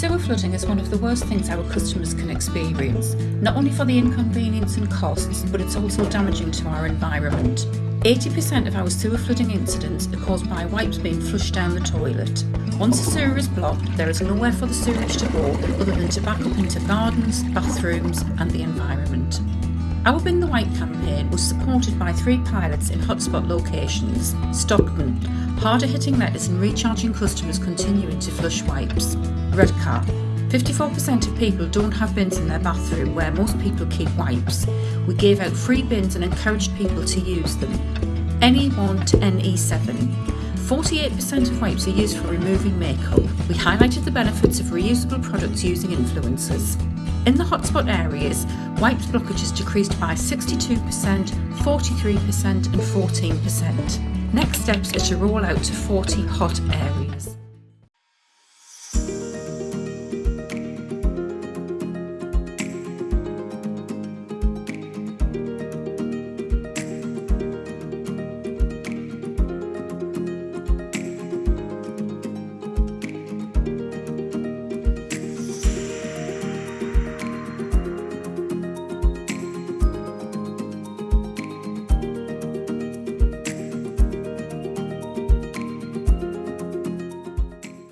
Sewer flooding is one of the worst things our customers can experience, not only for the inconvenience and costs, but it's also damaging to our environment. 80% of our sewer flooding incidents are caused by wipes being flushed down the toilet. Once a sewer is blocked, there is nowhere for the sewage to go other than to back up into gardens, bathrooms and the environment. Our Bin the Wipe campaign was supported by three pilots in hotspot locations Stockton, harder hitting letters and recharging customers continuing to flush wipes. Redcar, 54% of people don't have bins in their bathroom where most people keep wipes. We gave out free bins and encouraged people to use them. NE1 to NE7. 48% of wipes are used for removing makeup. We highlighted the benefits of reusable products using influencers. In the hotspot areas, wipes blockages decreased by 62%, 43% and 14%. Next steps are to roll out to 40 hot areas.